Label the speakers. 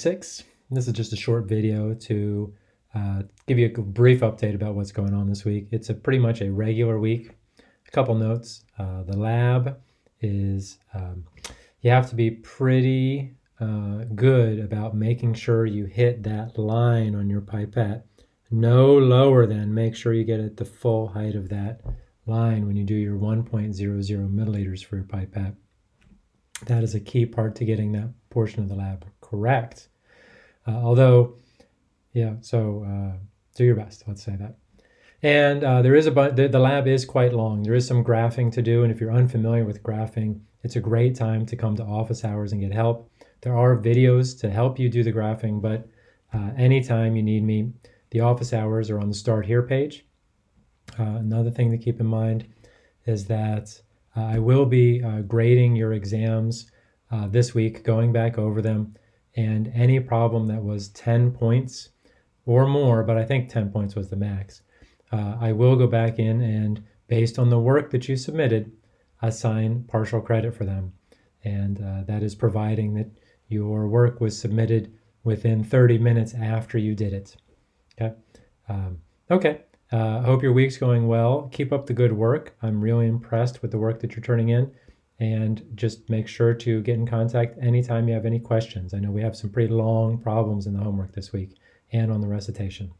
Speaker 1: six. This is just a short video to uh, give you a brief update about what's going on this week. It's a pretty much a regular week. A couple notes. Uh, the lab is, um, you have to be pretty uh, good about making sure you hit that line on your pipette. No lower than, make sure you get at the full height of that line when you do your 1.00 milliliters for your pipette. That is a key part to getting that portion of the lab correct. Uh, although, yeah, so uh, do your best, let's say that. And uh, there is a the, the lab is quite long. There is some graphing to do, and if you're unfamiliar with graphing, it's a great time to come to office hours and get help. There are videos to help you do the graphing, but uh, anytime you need me, the office hours are on the Start Here page. Uh, another thing to keep in mind is that uh, I will be grading your exams this week, going back over them, and any problem that was 10 points or more, but I think 10 points was the max, uh, I will go back in and based on the work that you submitted, assign partial credit for them. And uh, that is providing that your work was submitted within 30 minutes after you did it. Okay. Um, okay. I uh, hope your week's going well. Keep up the good work. I'm really impressed with the work that you're turning in. And just make sure to get in contact anytime you have any questions. I know we have some pretty long problems in the homework this week and on the recitation.